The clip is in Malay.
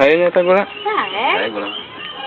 Saya yang gula? Saya. Saya gula.